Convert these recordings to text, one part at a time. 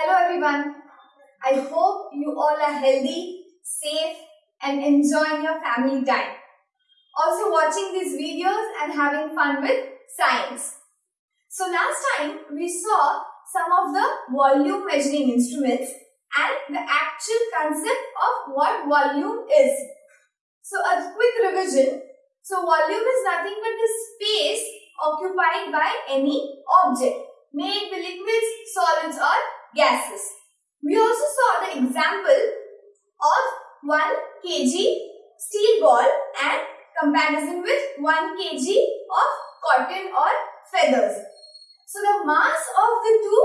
Hello everyone. I hope you all are healthy, safe and enjoying your family time. Also watching these videos and having fun with science. So last time we saw some of the volume measuring instruments and the actual concept of what volume is. So a quick revision. So volume is nothing but the space occupied by any object, may it be liquids, solids or gases. We also saw the example of 1 kg steel ball and comparison with 1 kg of cotton or feathers. So the mass of the two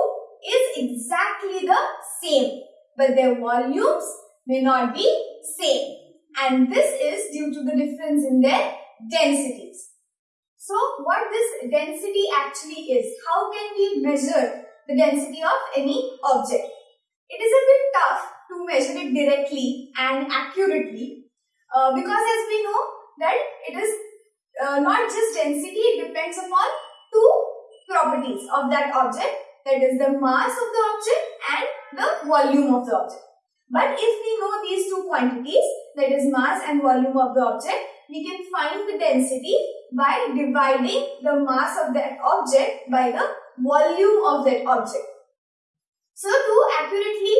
is exactly the same but their volumes may not be same and this is due to the difference in their densities. So what this density actually is, how can we measure the density of any object? It is a bit tough to measure it directly and accurately uh, because as we know that it is uh, not just density, it depends upon two properties of that object that is the mass of the object and the volume of the object. But if we know these two quantities that is mass and volume of the object, we can find the density by dividing the mass of that object by the volume of that object. So to accurately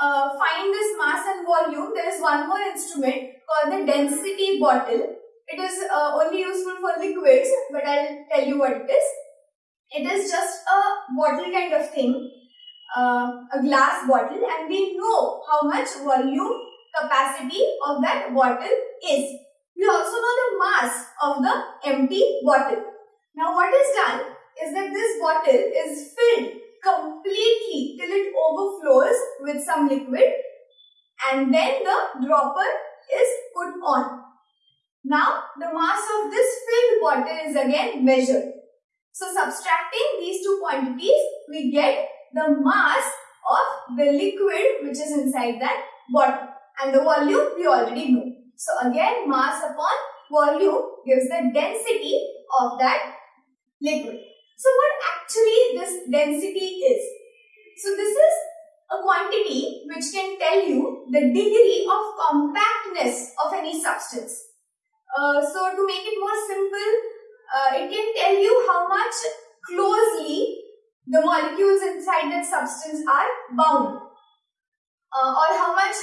uh, find this mass and volume, there is one more instrument called the density bottle. It is uh, only useful for liquids, but I'll tell you what it is. It is just a bottle kind of thing, uh, a glass bottle and we know how much volume capacity of that bottle is. We also know the mass of the empty bottle. Now what is done is that this bottle is filled completely till it overflows with some liquid and then the dropper is put on. Now the mass of this filled bottle is again measured. So subtracting these two quantities, we get the mass of the liquid which is inside that bottle. And the volume we already know. So again mass upon volume gives the density of that liquid. So what actually this density is? So this is a quantity which can tell you the degree of compactness of any substance. Uh, so to make it more simple, uh, it can tell you how much closely the molecules inside that substance are bound uh, or how much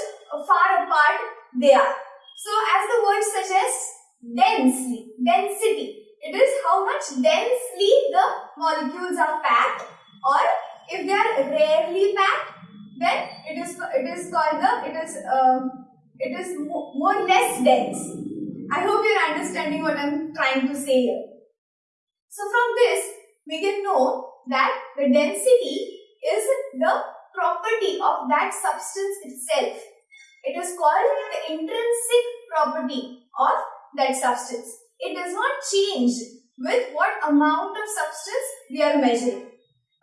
far apart they are. So as the word suggests, densely, density. It is how much densely the molecules are packed or if they are rarely packed, then it is it is called the it is um, it is more, more less dense. I hope you are understanding what I am trying to say here. So from this, we can know that the density is the property of that substance itself. It is called the intrinsic property of that substance. It does not change with what amount of substance we are measuring.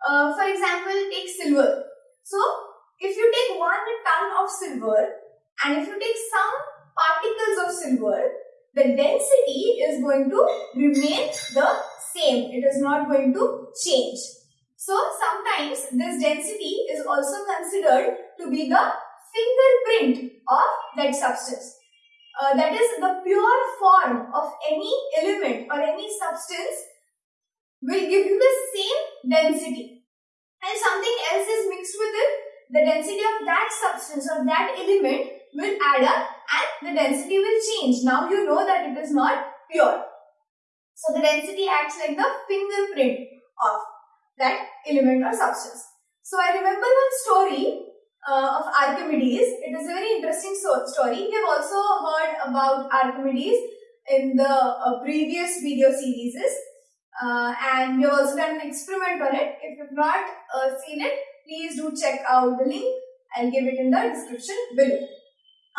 Uh, for example, take silver. So, if you take one ton of silver and if you take some particles of silver, the density is going to remain the same. It is not going to change. So sometimes this density is also considered to be the fingerprint of that substance. Uh, that is the pure form of any element or any substance will give you the same density. And something else is mixed with it, the density of that substance or that element will add up and the density will change. Now you know that it is not pure. So the density acts like the fingerprint of that element or substance. So I remember one story uh, of Archimedes. It is a very interesting so story. We have also heard about Archimedes in the uh, previous video series. Uh, and we have also done an experiment on it. If you have not uh, seen it, please do check out the link. I'll give it in the description below.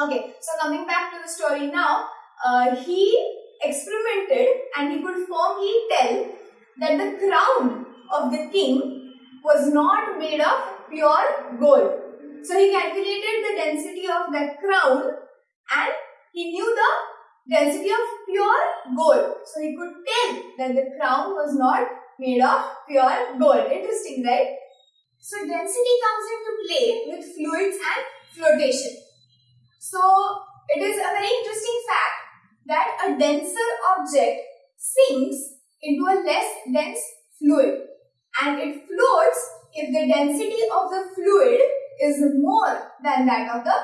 Okay, so coming back to the story now, uh, he experimented and he could firmly tell that the crown of the king was not made of pure gold. So he calculated the density of that crown and he knew the density of pure gold. So he could tell that the crown was not made of pure gold. Interesting, right? So density comes into play with fluids and flotation. So it is a very interesting fact that a denser object sinks into a less dense fluid and it floats if the density of the fluid is more than that of the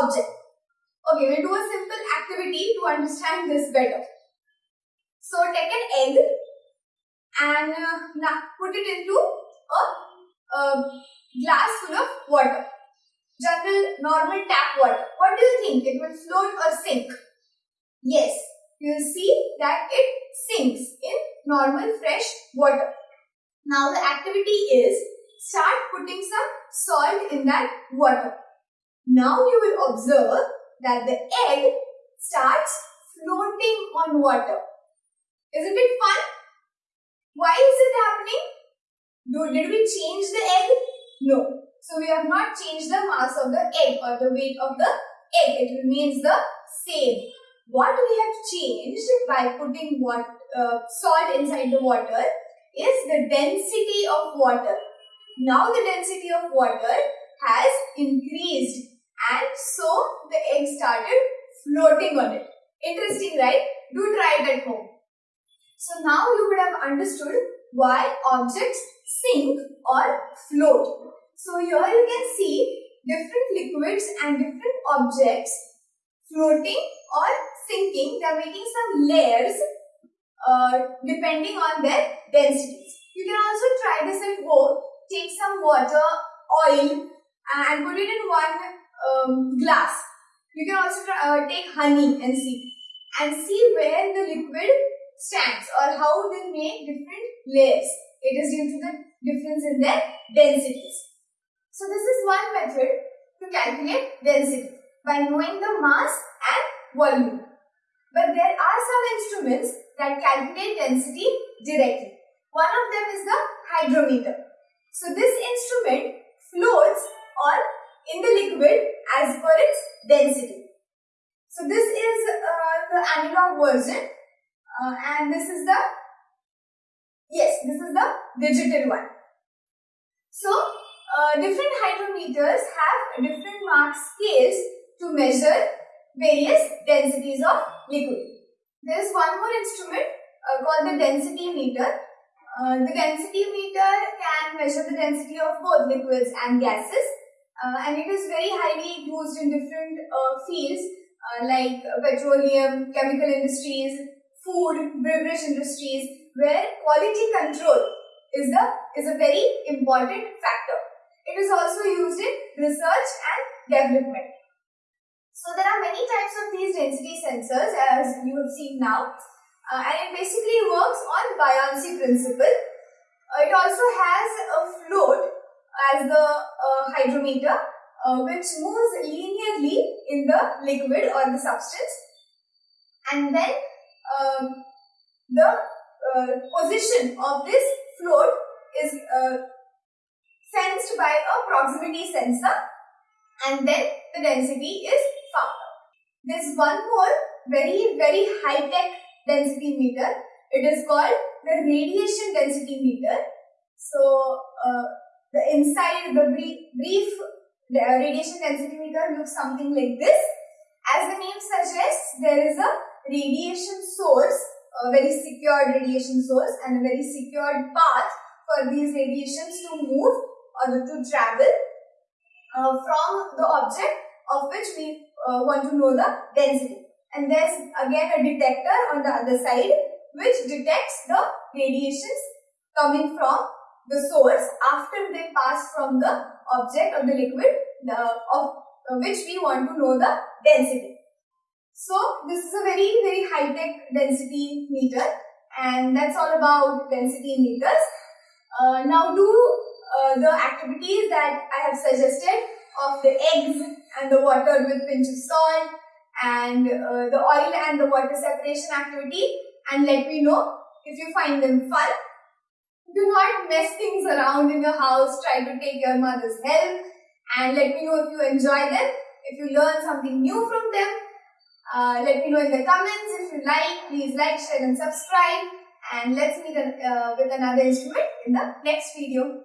object. Okay, we'll do a simple activity to understand this better. So take an egg and uh, now put it into a, a glass full of water. General normal tap water. What do you think? It will float or sink? Yes, you will see that it sinks in normal fresh water. Now the activity is start putting some salt in that water. Now you will observe that the egg starts floating on water. Isn't it fun? Why is it happening? Did we change the egg? No. So we have not changed the mass of the egg or the weight of the egg. It remains the same. What we have changed by putting what, uh, salt inside the water is the density of water. Now the density of water has increased and so the egg started floating on it. Interesting, right? Do try it at home. So now you would have understood why objects sink or float. So here you can see different liquids and different objects floating or sinking. They are making some layers uh, depending on their densities. You can also try this at home. Take some water, oil and put it in one um, glass. You can also uh, take honey and see and see where the liquid stands or how they make different layers. It is due to the difference in their densities. So this is one method to calculate density by knowing the mass and volume. But there are some instruments that calculate density directly. One of them is the hydrometer. So this instrument floats or in the liquid as per its density. So this is uh, the analog version uh, and this is the, yes, this is the digital one. So uh, different hydrometers have different mark scales to measure various densities of liquid. There is one more instrument uh, called the density meter. Uh, the density meter can measure the density of both liquids and gases uh, and it is very highly used in different uh, fields uh, like petroleum, chemical industries, food, beverage industries where quality control is, the, is a very important factor. It is also used in research and development. So there are many types of these density sensors as you have seen now uh, and it basically works on buoyancy principle. Uh, it also has a float as the uh, hydrometer uh, which moves linearly in the liquid or the substance and then um, the uh, position of this float is sensed by a proximity sensor and then the density is found out. There's one more very very high tech density meter. It is called the radiation density meter. So uh, the inside the brief, brief radiation density meter looks something like this. As the name suggests, there is a radiation source, a very secured radiation source and a very secured path for these radiations to move or to travel uh, from the object of which we uh, want to know the density. And there's again a detector on the other side which detects the radiations coming from the source after they pass from the object or the liquid the, of which we want to know the density. So this is a very very high tech density meter and that's all about density meters. Uh, now do uh, the activities that I have suggested of the eggs and the water with pinch of salt and uh, the oil and the water separation activity and let me know if you find them fun do not mess things around in your house. Try to take your mother's help and let me know if you enjoy them. If you learn something new from them, uh, let me know in the comments. If you like, please like, share and subscribe. And let's meet uh, with another instrument in the next video.